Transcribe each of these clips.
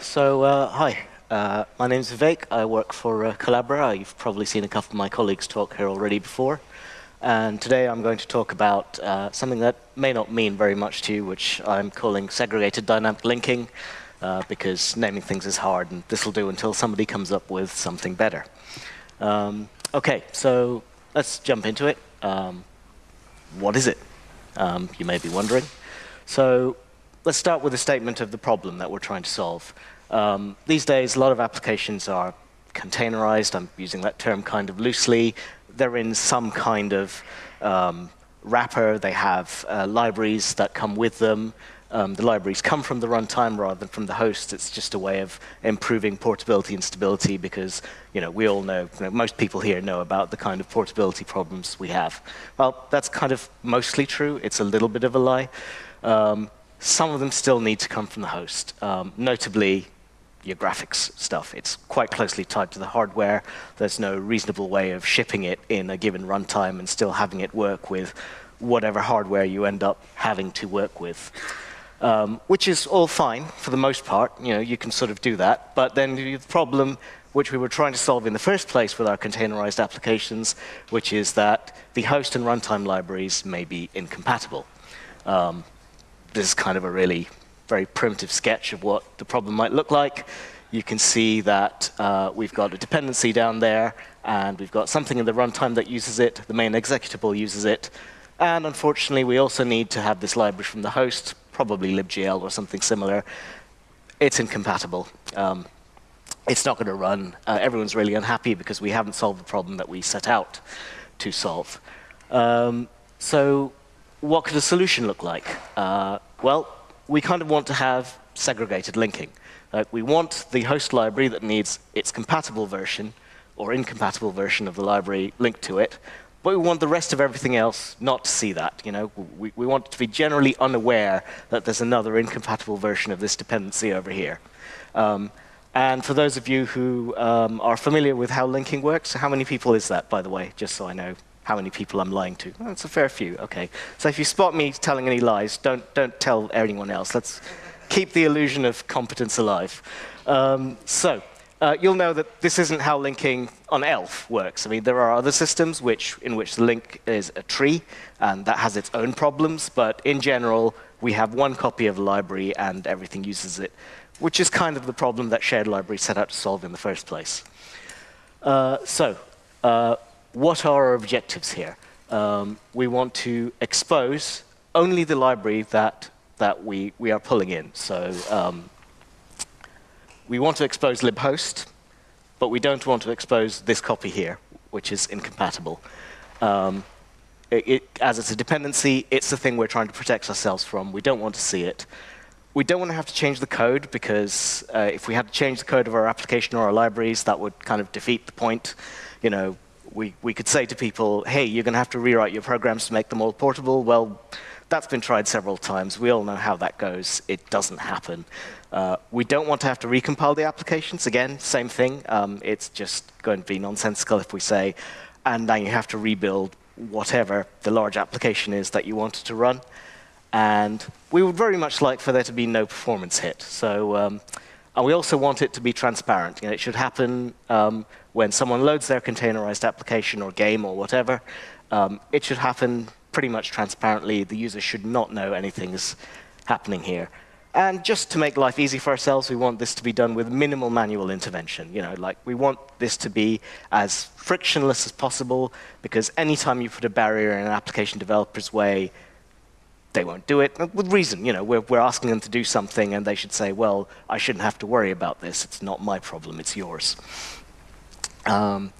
So, uh, hi. Uh, my name is Vivek. I work for uh, Collabora. You've probably seen a couple of my colleagues talk here already before. And today I'm going to talk about uh, something that may not mean very much to you, which I'm calling segregated dynamic linking, uh, because naming things is hard, and this will do until somebody comes up with something better. Um, OK, so let's jump into it. Um, what is it? Um, you may be wondering. So let's start with a statement of the problem that we're trying to solve. Um, these days, a lot of applications are containerized. I'm using that term kind of loosely. They're in some kind of um, wrapper. They have uh, libraries that come with them. Um, the libraries come from the runtime rather than from the host. It's just a way of improving portability and stability because you know, we all know, you know, most people here know about the kind of portability problems we have. Well, that's kind of mostly true. It's a little bit of a lie. Um, some of them still need to come from the host, um, notably your graphics stuff. It's quite closely tied to the hardware. There's no reasonable way of shipping it in a given runtime and still having it work with whatever hardware you end up having to work with. Um, which is all fine for the most part. You know, you can sort of do that. But then the problem which we were trying to solve in the first place with our containerized applications, which is that the host and runtime libraries may be incompatible. Um, this is kind of a really very primitive sketch of what the problem might look like. You can see that uh, we've got a dependency down there, and we've got something in the runtime that uses it. The main executable uses it. And unfortunately, we also need to have this library from the host, probably libgl or something similar. It's incompatible. Um, it's not going to run. Uh, everyone's really unhappy because we haven't solved the problem that we set out to solve. Um, so what could a solution look like? Uh, well, we kind of want to have segregated linking. Uh, we want the host library that needs its compatible version or incompatible version of the library linked to it, but we want the rest of everything else not to see that. You know, we, we want to be generally unaware that there's another incompatible version of this dependency over here. Um, and for those of you who um, are familiar with how linking works, how many people is that, by the way, just so I know how many people I'm lying to. That's a fair few, okay. So if you spot me telling any lies, don't, don't tell anyone else. Let's keep the illusion of competence alive. Um, so uh, you'll know that this isn't how linking on ELF works. I mean, there are other systems which, in which the link is a tree, and that has its own problems. But in general, we have one copy of the library, and everything uses it, which is kind of the problem that shared libraries set out to solve in the first place. Uh, so uh, what are our objectives here? Um, we want to expose only the library that, that we, we are pulling in. So um, we want to expose libhost, but we don't want to expose this copy here, which is incompatible. Um, it, it, as it's a dependency, it's the thing we're trying to protect ourselves from. We don't want to see it. We don't want to have to change the code, because uh, if we had to change the code of our application or our libraries, that would kind of defeat the point. You know, we, we could say to people, hey, you're going to have to rewrite your programs to make them all portable. Well, that's been tried several times. We all know how that goes. It doesn't happen. Uh, we don't want to have to recompile the applications. Again, same thing. Um, it's just going to be nonsensical if we say, and now you have to rebuild whatever the large application is that you wanted to run. And we would very much like for there to be no performance hit. So, um, and we also want it to be transparent. You know, it should happen um, when someone loads their containerized application or game or whatever, um, it should happen pretty much transparently. The user should not know anything's happening here. And just to make life easy for ourselves, we want this to be done with minimal manual intervention. You know, like we want this to be as frictionless as possible, because anytime you put a barrier in an application developer's way, they won't do it with reason. You know, we're, we're asking them to do something, and they should say, "Well, I shouldn't have to worry about this. It's not my problem. It's yours." Um,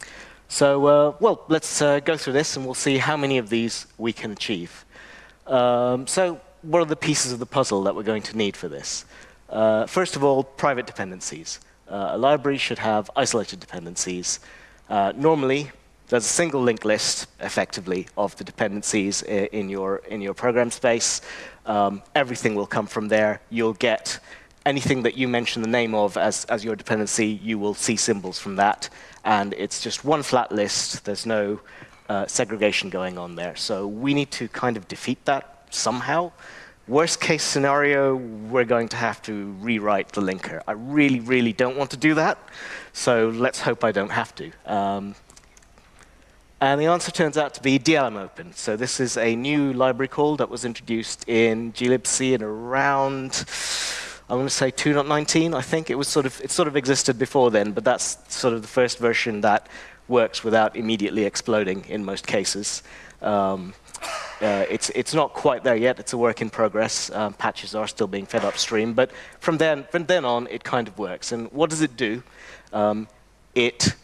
so, uh, well, let's uh, go through this and we'll see how many of these we can achieve. Um, so, what are the pieces of the puzzle that we're going to need for this? Uh, first of all, private dependencies. Uh, a library should have isolated dependencies. Uh, normally, there's a single linked list, effectively, of the dependencies in your, in your program space. Um, everything will come from there. You'll get anything that you mention the name of as, as your dependency, you will see symbols from that. And it's just one flat list. There's no uh, segregation going on there. So we need to kind of defeat that somehow. Worst case scenario, we're going to have to rewrite the linker. I really, really don't want to do that, so let's hope I don't have to. Um, and the answer turns out to be DLM Open. So this is a new library call that was introduced in glibc in around, I'm going to say 2.19, I think. It was sort of, it sort of existed before then, but that's sort of the first version that works without immediately exploding in most cases. Um, uh, it's, it's not quite there yet. It's a work in progress. Um, patches are still being fed upstream. But from then, from then on, it kind of works. And what does it do? Um, it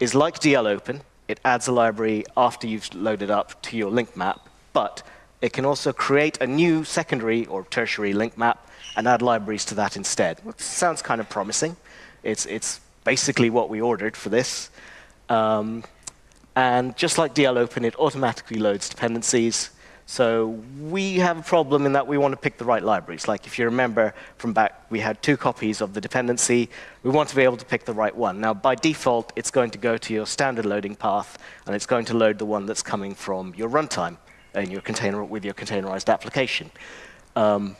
is like DL Open. It adds a library after you've loaded up to your link map. But it can also create a new secondary or tertiary link map and add libraries to that instead. Which sounds kind of promising. It's, it's basically what we ordered for this. Um, and just like DL Open, it automatically loads dependencies. So we have a problem in that we want to pick the right libraries. Like if you remember from back, we had two copies of the dependency. We want to be able to pick the right one. Now, by default, it's going to go to your standard loading path, and it's going to load the one that's coming from your runtime in your container with your containerized application. Um,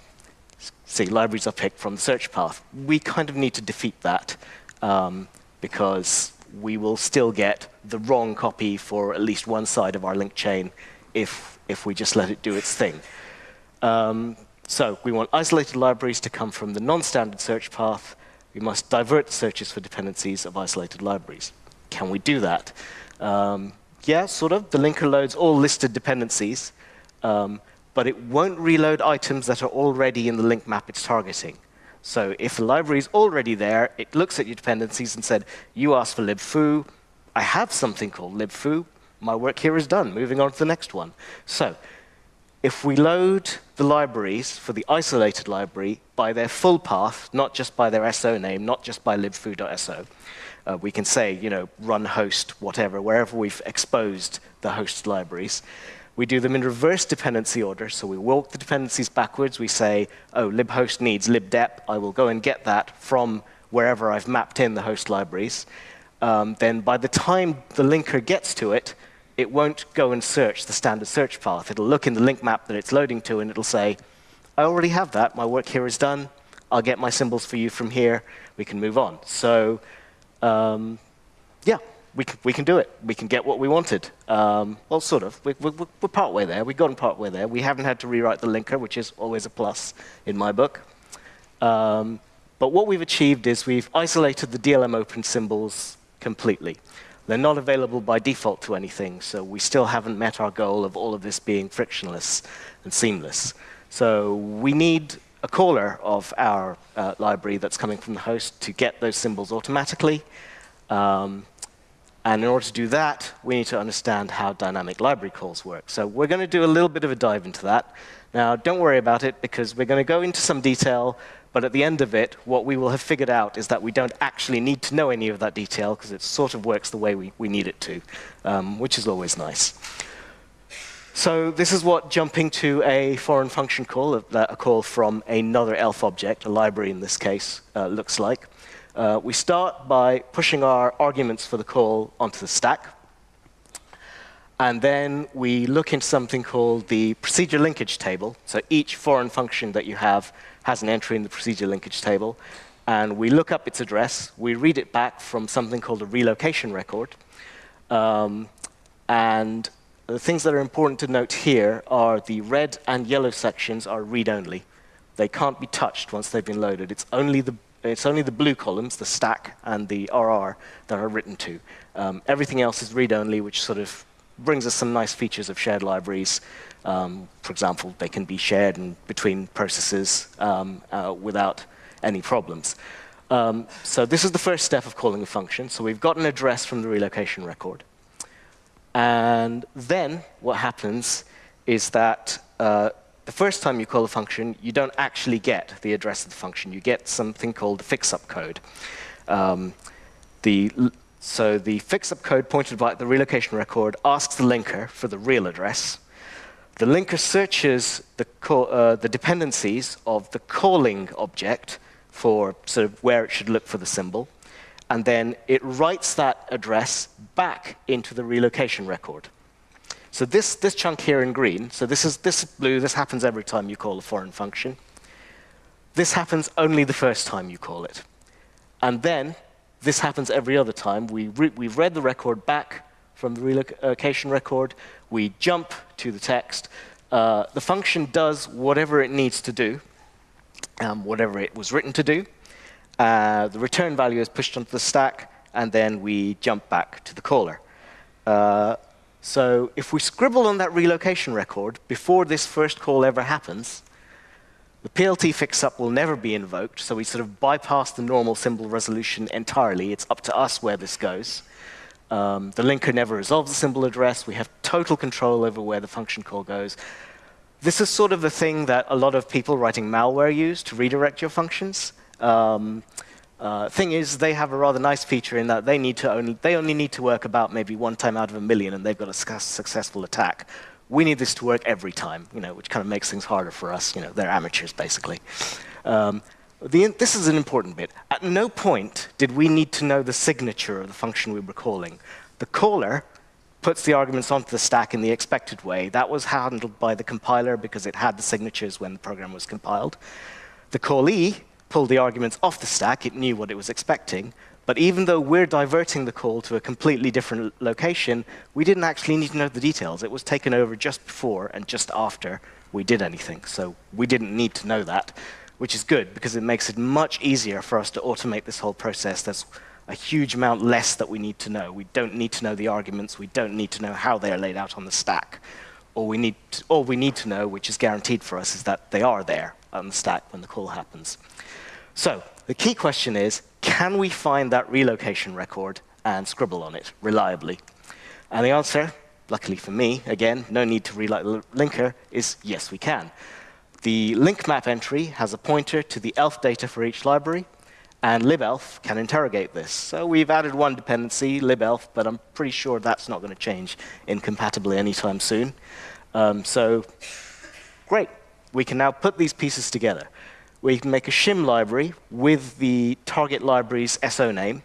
see, libraries are picked from the search path. We kind of need to defeat that um, because we will still get the wrong copy for at least one side of our link chain if if we just let it do its thing. Um, so we want isolated libraries to come from the non-standard search path. We must divert searches for dependencies of isolated libraries. Can we do that? Um, yeah, sort of. The linker loads all listed dependencies, um, but it won't reload items that are already in the link map it's targeting. So if the library is already there, it looks at your dependencies and said, you asked for libfoo, I have something called libfoo, my work here is done, moving on to the next one. So if we load the libraries for the isolated library by their full path, not just by their SO name, not just by libfoo.so, uh, we can say, you know, run host, whatever, wherever we've exposed the host libraries. We do them in reverse dependency order, so we walk the dependencies backwards. We say, oh, libhost needs libdep. I will go and get that from wherever I've mapped in the host libraries. Um, then by the time the linker gets to it, it won't go and search the standard search path. It'll look in the link map that it's loading to, and it'll say, I already have that. My work here is done. I'll get my symbols for you from here. We can move on. So um, yeah, we can, we can do it. We can get what we wanted. Um, well, sort of. We, we, we're partway there. We've gotten partway there. We haven't had to rewrite the linker, which is always a plus in my book. Um, but what we've achieved is we've isolated the DLM open symbols completely. They're not available by default to anything, so we still haven't met our goal of all of this being frictionless and seamless. So we need a caller of our uh, library that's coming from the host to get those symbols automatically. Um, and in order to do that, we need to understand how dynamic library calls work. So we're going to do a little bit of a dive into that. Now, don't worry about it, because we're going to go into some detail but at the end of it, what we will have figured out is that we don't actually need to know any of that detail because it sort of works the way we, we need it to, um, which is always nice. So this is what jumping to a foreign function call, a, a call from another ELF object, a library in this case, uh, looks like. Uh, we start by pushing our arguments for the call onto the stack. And then we look into something called the procedure linkage table. So each foreign function that you have has an entry in the procedure linkage table. And we look up its address. We read it back from something called a relocation record. Um, and the things that are important to note here are the red and yellow sections are read-only. They can't be touched once they've been loaded. It's only the it's only the blue columns, the stack and the RR, that are written to. Um, everything else is read-only, which sort of brings us some nice features of shared libraries. Um, for example, they can be shared between processes um, uh, without any problems. Um, so this is the first step of calling a function. So we've got an address from the relocation record. And then what happens is that uh, the first time you call a function, you don't actually get the address of the function. You get something called the fix-up code. Um, the so the fix-up code pointed by the relocation record asks the linker for the real address. The linker searches the, uh, the dependencies of the calling object for sort of where it should look for the symbol, and then it writes that address back into the relocation record. So this, this chunk here in green, so this is this blue, this happens every time you call a foreign function. This happens only the first time you call it. And then this happens every other time. We re we've read the record back from the relocation record. We jump to the text. Uh, the function does whatever it needs to do, um, whatever it was written to do. Uh, the return value is pushed onto the stack, and then we jump back to the caller. Uh, so if we scribble on that relocation record before this first call ever happens, the PLT fix-up will never be invoked, so we sort of bypass the normal symbol resolution entirely. It's up to us where this goes. Um, the linker never resolves the symbol address. We have total control over where the function call goes. This is sort of the thing that a lot of people writing malware use to redirect your functions. Um, uh, thing is, they have a rather nice feature in that they need to only they only need to work about maybe one time out of a million, and they've got a successful attack. We need this to work every time, you know, which kind of makes things harder for us. You know, they're amateurs basically. Um, the, this is an important bit. At no point did we need to know the signature of the function we were calling. The caller puts the arguments onto the stack in the expected way. That was handled by the compiler because it had the signatures when the program was compiled. The callee pulled the arguments off the stack. It knew what it was expecting. But even though we're diverting the call to a completely different location, we didn't actually need to know the details. It was taken over just before and just after we did anything. So we didn't need to know that, which is good because it makes it much easier for us to automate this whole process. There's a huge amount less that we need to know. We don't need to know the arguments. We don't need to know how they're laid out on the stack. All we need to, all we need to know, which is guaranteed for us, is that they are there on the stack when the call happens. So the key question is, can we find that relocation record and scribble on it reliably? And the answer, luckily for me, again, no need to relight the linker, is yes, we can. The link map entry has a pointer to the elf data for each library, and libelf can interrogate this. So we've added one dependency, libelf, but I'm pretty sure that's not going to change incompatibly anytime soon. Um, so great. We can now put these pieces together We can make a shim library with the target library's SO name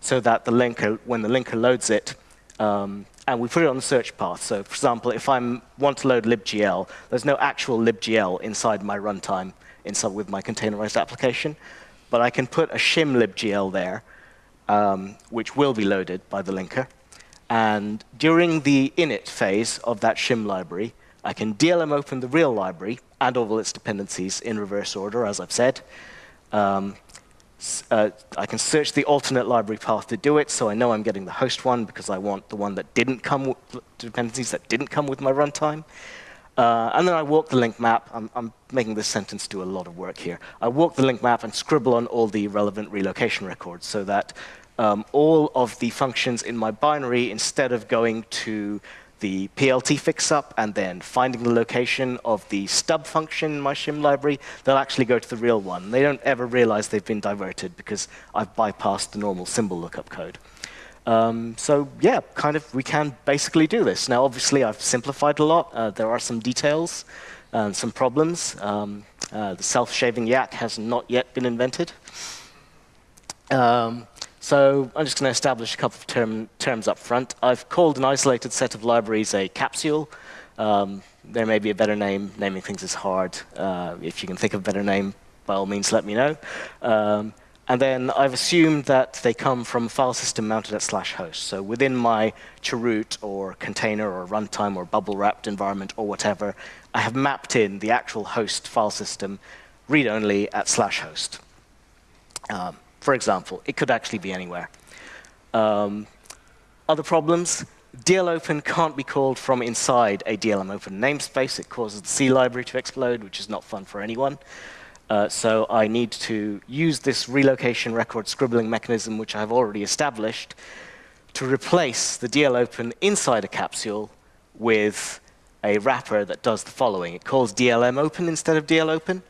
so that the linker, when the linker loads it, um, and we put it on the search path. So for example, if I want to load libgl, there's no actual libgl inside my runtime inside with my containerized application, but I can put a shim libgl there, um, which will be loaded by the linker. And during the init phase of that shim library, I can DLM open the real library and all of its dependencies in reverse order, as I've said. Um, uh, I can search the alternate library path to do it, so I know I'm getting the host one because I want the one that didn't come with dependencies that didn't come with my runtime. Uh, and then I walk the link map. I'm, I'm, making this sentence do a lot of work here. I walk the link map and scribble on all the relevant relocation records so that um, all of the functions in my binary, instead of going to the PLT fix-up and then finding the location of the stub function in my shim library, they'll actually go to the real one. They don't ever realize they've been diverted because I've bypassed the normal symbol lookup code. Um, so yeah, kind of we can basically do this. Now obviously I've simplified a lot. Uh, there are some details and some problems. Um, uh, the self-shaving yak has not yet been invented. Um, so I'm just going to establish a couple of term, terms up front. I've called an isolated set of libraries a capsule. Um, there may be a better name. Naming things is hard. Uh, if you can think of a better name, by all means, let me know. Um, and then I've assumed that they come from a file system mounted at slash host. So within my chroot or container or runtime or bubble wrapped environment or whatever, I have mapped in the actual host file system read-only at slash host. Um, for example. It could actually be anywhere. Um, other problems, DLOpen can't be called from inside a DLM open namespace. It causes the C library to explode, which is not fun for anyone. Uh, so I need to use this relocation record scribbling mechanism, which I've already established, to replace the DLOpen inside a capsule with a wrapper that does the following. It calls DLM open instead of DLOpen.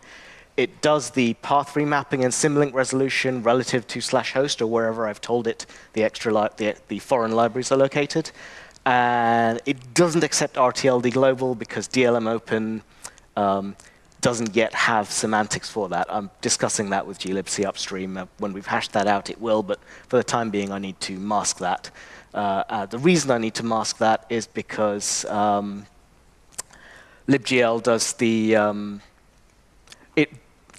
It does the path remapping and symlink resolution relative to slash host or wherever I've told it the extra the, the foreign libraries are located. And it doesn't accept RTLD global because DLM open um, doesn't yet have semantics for that. I'm discussing that with glibc upstream. Uh, when we've hashed that out, it will, but for the time being, I need to mask that. Uh, uh, the reason I need to mask that is because um, libgl does the, um,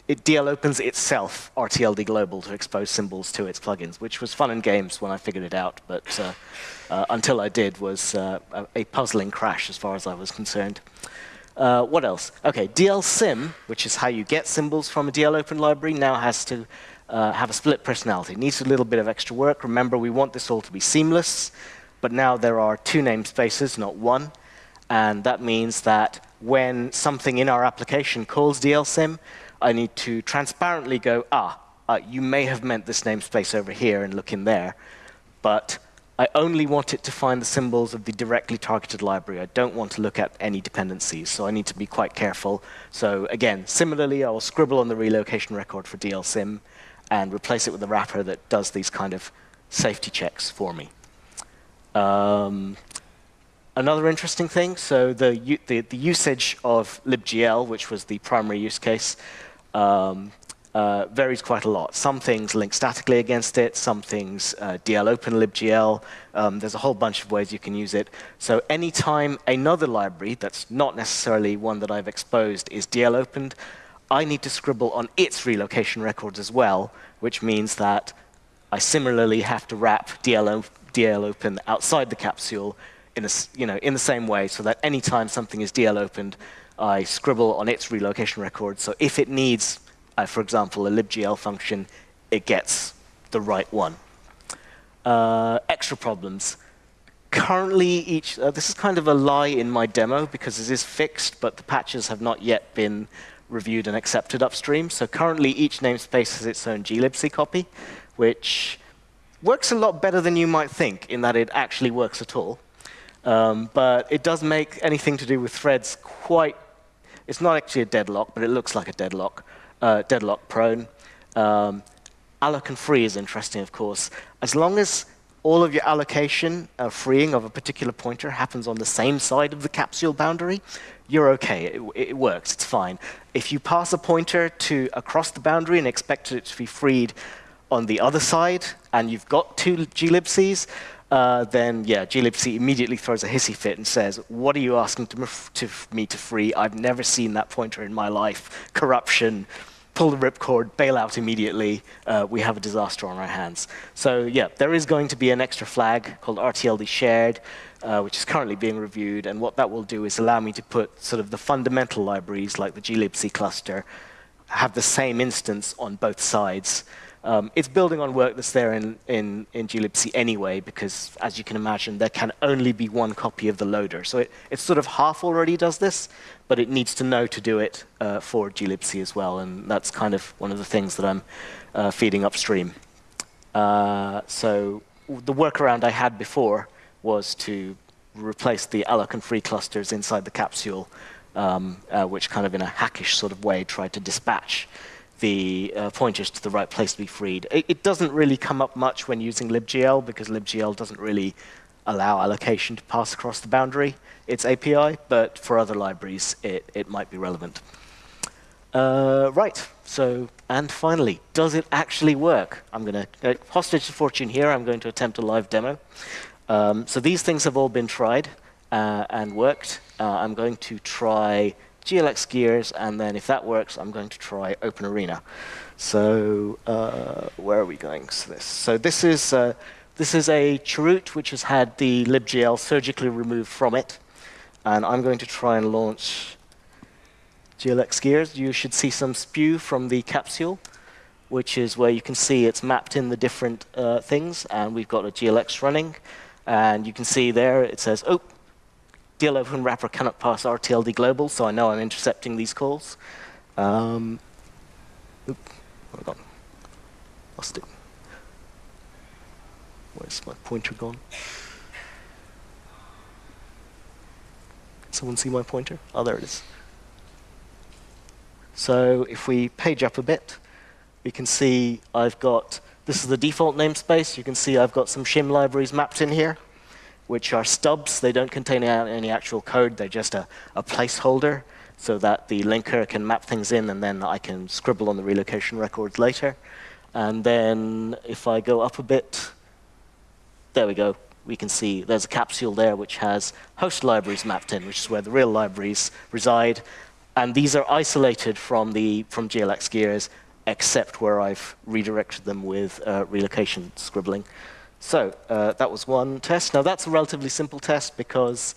it DL opens itself RTLD global to expose symbols to its plugins, which was fun in games when I figured it out, but uh, uh, until I did was uh, a, puzzling crash as far as I was concerned. Uh, what else? Okay, DLSym, which is how you get symbols from a DL open library, now has to uh, have a split personality. It needs a little bit of extra work. Remember, we want this all to be seamless, but now there are two namespaces, not one. And that means that when something in our application calls DLSym, I need to transparently go, ah, uh, you may have meant this namespace over here and look in there, but I only want it to find the symbols of the directly targeted library. I don't want to look at any dependencies, so I need to be quite careful. So again, similarly, I will scribble on the relocation record for DLSym and replace it with a wrapper that does these kind of safety checks for me. Um, another interesting thing, so the, the, the, usage of libgl, which was the primary use case, um, uh, varies quite a lot. Some things link statically against it, some things uh, DL open libgl. Um, there's a whole bunch of ways you can use it. So anytime another library that's not necessarily one that I've exposed is DL opened, I need to scribble on its relocation records as well, which means that I similarly have to wrap DL, DL open outside the capsule in, a, you know, in the same way so that anytime something is DL opened, I scribble on its relocation record. So if it needs, uh, for example, a libgl function, it gets the right one. Uh, extra problems. Currently, each uh, this is kind of a lie in my demo because it is fixed, but the patches have not yet been reviewed and accepted upstream. So currently, each namespace has its own glibc copy, which works a lot better than you might think in that it actually works at all. Um, but it does make anything to do with threads quite, it's not actually a deadlock, but it looks like a deadlock, uh, deadlock prone. Um, alloc and free is interesting, of course. As long as all of your allocation uh, freeing of a particular pointer happens on the same side of the capsule boundary, you're okay. It, it, works. It's fine. If you pass a pointer to across the boundary and expect it to be freed on the other side, and you've got two glibcs, uh, then yeah, glibc immediately throws a hissy fit and says, "What are you asking to, to me to free? I've never seen that pointer in my life. Corruption." pull the ripcord, bail out immediately, uh, we have a disaster on our hands. So yeah, there is going to be an extra flag called RTLD shared, uh, which is currently being reviewed, and what that will do is allow me to put sort of the fundamental libraries, like the glibc cluster, have the same instance on both sides. Um, it's building on work that's there in, in, in glibc anyway, because as you can imagine, there can only be one copy of the loader. So it, it sort of half already does this, but it needs to know to do it uh, for glibc as well, and that's kind of one of the things that I'm uh, feeding upstream. Uh, so the workaround I had before was to replace the alloc and free clusters inside the capsule, um, uh, which kind of in a hackish sort of way tried to dispatch the uh, pointers to the right place to be freed. It, it, doesn't really come up much when using libgl because libgl doesn't really allow allocation to pass across the boundary, its API, but for other libraries it, it might be relevant. Uh, right, so, and finally, does it actually work? I'm going to, uh, hostage to fortune here, I'm going to attempt a live demo. Um, so these things have all been tried uh, and worked. Uh, I'm going to try GLX gears, and then if that works, I'm going to try Open Arena. So uh, where are we going to this? So this is, uh, this is a chroot which has had the libgl surgically removed from it. And I'm going to try and launch GLX gears. You should see some spew from the capsule, which is where you can see it's mapped in the different uh, things. And we've got a GLX running. And you can see there it says, oh, DL open wrapper cannot pass RTLD global, so I know I'm intercepting these calls. Um, oop, hold on. Lost it. Where's my pointer gone? Someone see my pointer? Oh, there it is. So if we page up a bit, we can see I've got, this is the default namespace. You can see I've got some shim libraries mapped in here which are stubs. They don't contain any actual code. They're just a, a placeholder. so that the linker can map things in and then I can scribble on the relocation records later. And then if I go up a bit, there we go. We can see there's a capsule there which has host libraries mapped in, which is where the real libraries reside. And these are isolated from, the, from GLX gears, except where I've redirected them with uh, relocation scribbling. So uh, that was one test. Now that's a relatively simple test because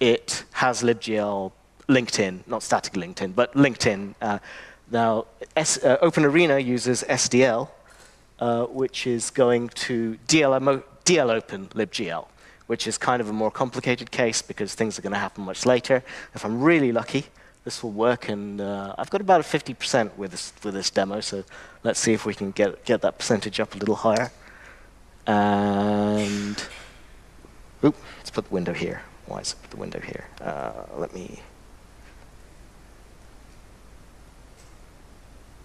it has libgl linked in, not static linked in, but linked in. Uh, now, S, uh, OpenArena uses SDL, uh, which is going to DL open libgl, which is kind of a more complicated case because things are going to happen much later. If I'm really lucky, this will work, and uh, I've got about a 50% with this, with this demo, so let's see if we can get, get that percentage up a little higher. And, oop, let's put the window here. Why is it put the window here? Uh, let me,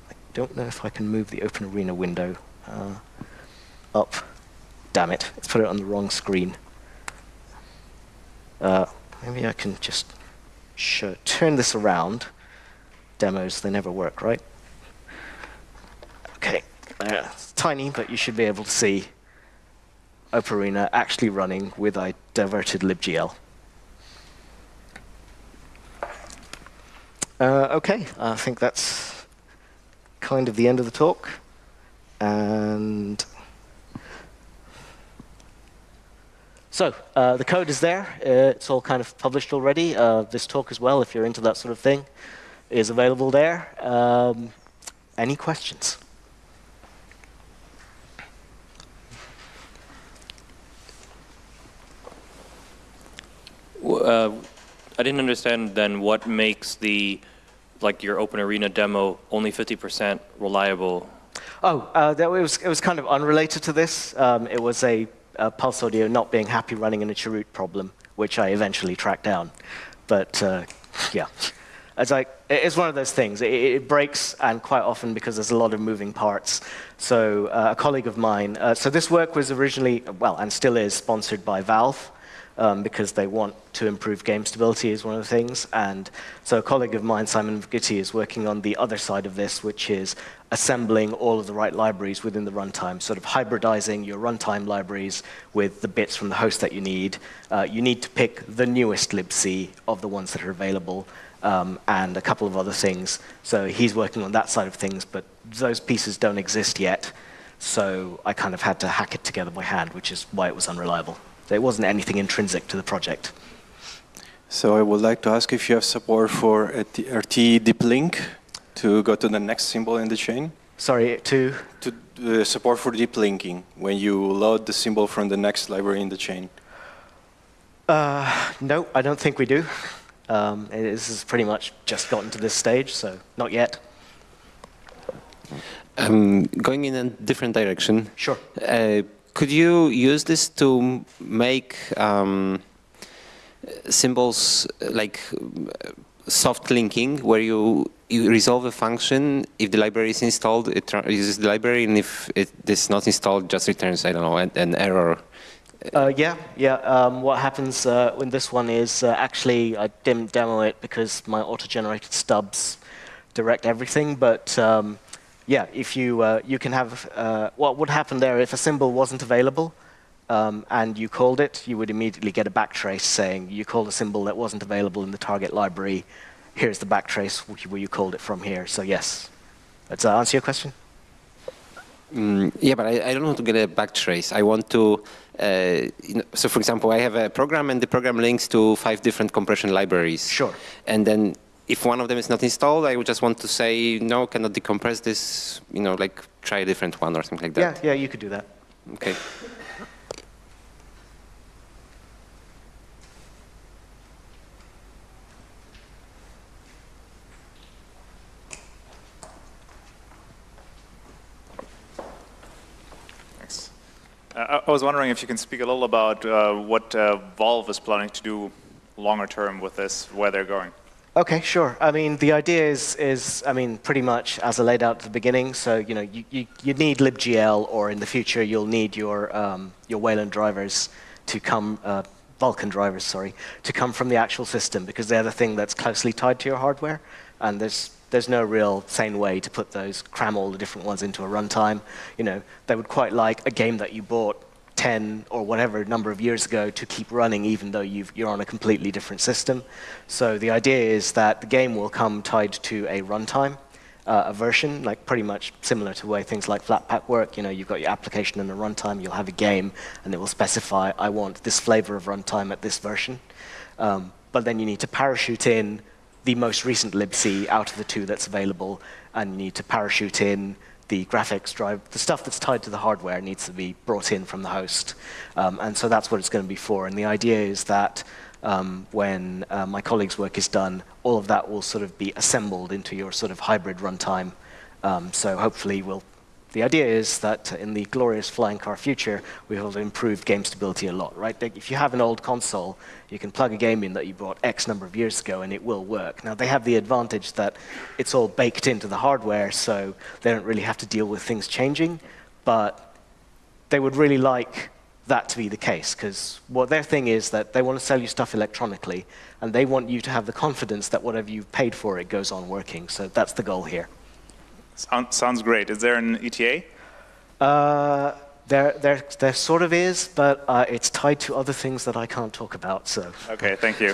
I don't know if I can move the open arena window uh, up. Damn it, let's put it on the wrong screen. Uh, maybe I can just turn this around. Demos, they never work, right? Okay, uh, it's tiny, but you should be able to see OpenArena actually running with a diverted libgl. Uh, okay, I think that's kind of the end of the talk. And so uh, the code is there. Uh, it's all kind of published already. Uh, this talk as well, if you're into that sort of thing, is available there. Um, any questions? Uh, I didn't understand then what makes the, like your OpenArena demo only 50% reliable. Oh, uh, that was, it was kind of unrelated to this. Um, it was a, a, Pulse Audio not being happy running in a chroot problem, which I eventually tracked down. But uh, yeah, it's like it's one of those things. It, it, breaks, and quite often because there's a lot of moving parts. So uh, a colleague of mine. Uh, so this work was originally, well, and still is, sponsored by Valve um, because they want to improve game stability is one of the things. And so a colleague of mine, Simon McVittie, is working on the other side of this, which is assembling all of the right libraries within the runtime, sort of hybridizing your runtime libraries with the bits from the host that you need. Uh, you need to pick the newest libc of the ones that are available, um, and a couple of other things. So he's working on that side of things, but those pieces don't exist yet. So I kind of had to hack it together by hand, which is why it was unreliable. So it wasn't anything intrinsic to the project. So I would like to ask if you have support for RT deep link to go to the next symbol in the chain? Sorry, to? To uh, support for deep linking when you load the symbol from the next library in the chain. Uh, no, I don't think we do. Um, this has pretty much just gotten to this stage, so not yet. Um, going in a different direction. Sure. Uh, could you use this to make um, symbols like soft linking, where you, you resolve a function, if the library is installed, it uses the library, and if it is not installed, just returns, I don't know, an, an error. Uh, yeah, yeah. Um, what happens uh, in this one is uh, actually I didn't demo it because my auto-generated stubs direct everything, but um, yeah, if you, uh, you can have, uh, what would happen there if a symbol wasn't available um, and you called it, you would immediately get a backtrace saying you called a symbol that wasn't available in the target library. Here's the backtrace where you called it from here. So yes. Does that answer your question? Mm, yeah, but I, I, don't want to get a backtrace. I want to, uh, you know, so for example, I have a program and the program links to five different compression libraries. Sure. And then if one of them is not installed, I would just want to say, no, cannot decompress this, you know, like try a different one or something like that. Yeah, yeah, you could do that. Okay. Thanks. Uh, I was wondering if you can speak a little about uh, what uh, Valve is planning to do longer term with this, where they're going. Okay, sure. I mean, the idea is, is, I mean, pretty much as I laid out at the beginning. So, you know, you, you, you need libgl, or in the future, you'll need your, um, your Wayland drivers to come uh, Vulkan drivers, sorry, to come from the actual system because they're the thing that's closely tied to your hardware, and there's there's no real sane way to put those, cram all the different ones into a runtime. You know, they would quite like a game that you bought 10 or whatever number of years ago to keep running even though you are on a completely different system. So the idea is that the game will come tied to a runtime, uh, a version, like pretty much similar to the way things like Flatpak work. You know, you've got your application and a runtime, you'll have a game, and it will specify, I want this flavor of runtime at this version. Um, but then you need to parachute in the most recent libc out of the two that's available, and you need to parachute in the graphics drive, the stuff that's tied to the hardware needs to be brought in from the host. Um, and so that's what it's going to be for. And the idea is that um, when uh, my colleague's work is done, all of that will sort of be assembled into your sort of hybrid runtime. Um, so hopefully we'll the idea is that in the glorious flying car future, we will improve game stability a lot, right? If you have an old console, you can plug a game in that you bought X number of years ago and it will work. Now, they have the advantage that it's all baked into the hardware, so they don't really have to deal with things changing, but they would really like that to be the case, because what their thing is that they want to sell you stuff electronically, and they want you to have the confidence that whatever you've paid for it goes on working. So that's the goal here. Sound, sounds great. Is there an ETA? Uh, there, there, there sort of is, but uh, it's tied to other things that I can't talk about. So. Okay, thank you.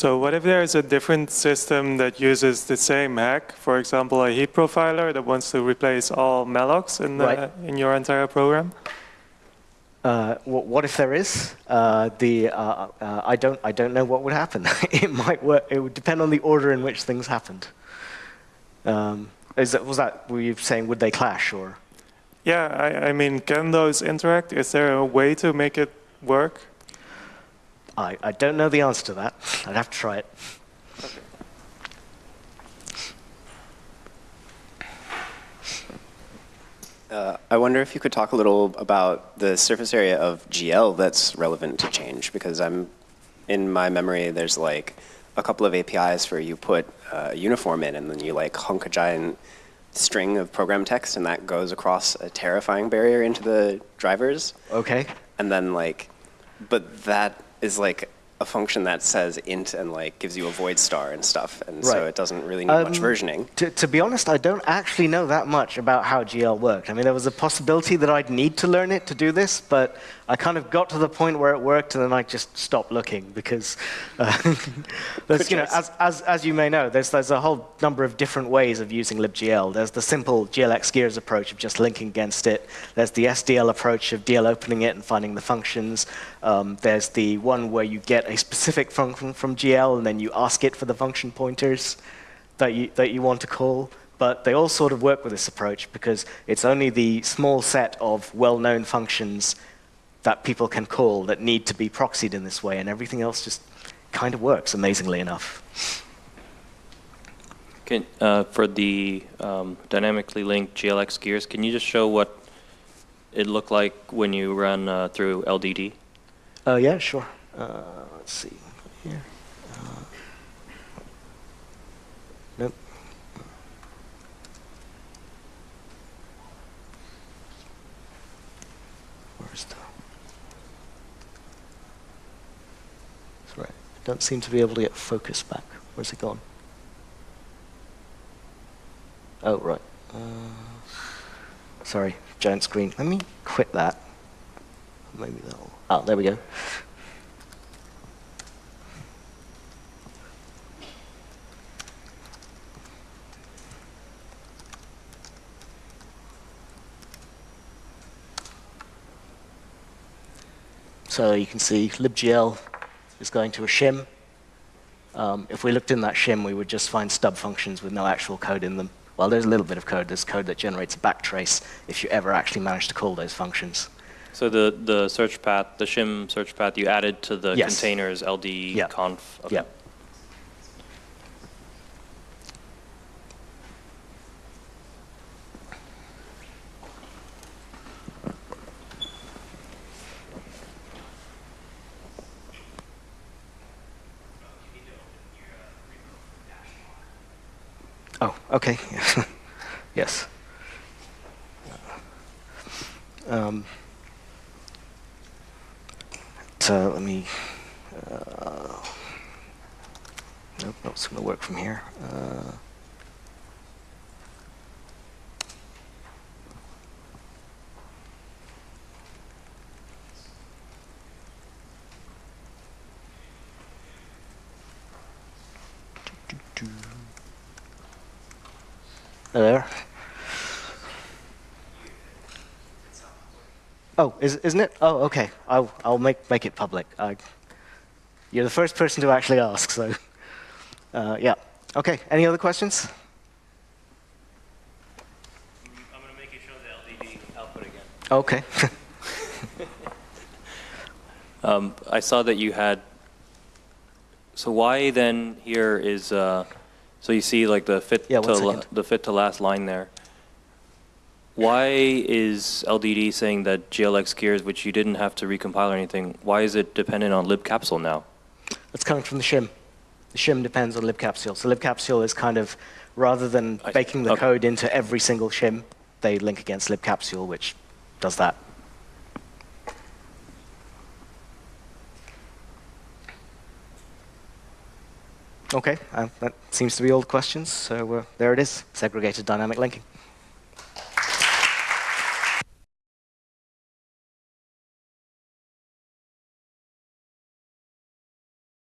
So what if there is a different system that uses the same hack, for example, a heap profiler that wants to replace all mallocs in, the, right. in your entire program? Uh, what if there is? Uh, the, uh, uh, I, don't, I don't know what would happen. it might work. It would depend on the order in which things happened. Um, is that, was that, were you saying, would they clash or? Yeah, I, I mean, can those interact? Is there a way to make it work? I, I don't know the answer to that. I'd have to try it. Uh, I wonder if you could talk a little about the surface area of GL that's relevant to change, because I'm, in my memory, there's like a couple of APIs where you put a uniform in and then you like hunk a giant string of program text and that goes across a terrifying barrier into the drivers. Okay. And then like, but that is like a function that says int and like gives you a void star and stuff, and right. so it doesn't really need um, much versioning. To, to, be honest, I don't actually know that much about how GL worked. I mean, there was a possibility that I'd need to learn it to do this, but I kind of got to the point where it worked, and then I just stopped looking because, uh, you know, as, as, as you may know, there's, there's a whole number of different ways of using libgl. There's the simple GLX gears approach of just linking against it. There's the SDL approach of DL opening it and finding the functions. Um, there's the one where you get a specific function from GL and then you ask it for the function pointers that you, that you want to call. But they all sort of work with this approach because it's only the small set of well-known functions that people can call that need to be proxied in this way, and everything else just kind of works, amazingly enough. Can, uh, for the um, dynamically linked GLX gears, can you just show what it looked like when you run uh, through LDD? Uh, yeah, sure. Uh, let's see here. Uh, nope. Where's the? Sorry, I don't seem to be able to get focus back. Where's it gone? Oh, right. Uh, sorry, giant screen. Let me quit that. Maybe that'll. Oh, there we go. So you can see libgl is going to a shim. Um, if we looked in that shim, we would just find stub functions with no actual code in them. Well, there's a little bit of code. There's code that generates a backtrace if you ever actually manage to call those functions. So the, the search path, the shim search path you added to the yes. containers ld yep. conf. Okay. Yep. Oh, okay. Yes. Um, so let me. Uh, nope, that's going to work from here. Uh, there. Oh, is, isn't it? Oh, okay. I'll, I'll make, make it public. I, you're the first person to actually ask, so uh, yeah. Okay, any other questions? I'm going to make you show the LDD output again. Okay. Um, I saw that you had, so why then here is, uh, so you see like the fit Yeah, to, one la- second. the fit to last line there. Why is LDD saying that GLX gears, which you didn't have to recompile or anything, why is it dependent on libcapsule now? That's coming from the shim. The shim depends on libcapsule. So libcapsule is kind of, rather than I- baking the okay. code into every single shim, they link against libcapsule, which does that. Okay, uh, that seems to be all the questions. So uh, there it is, segregated dynamic linking.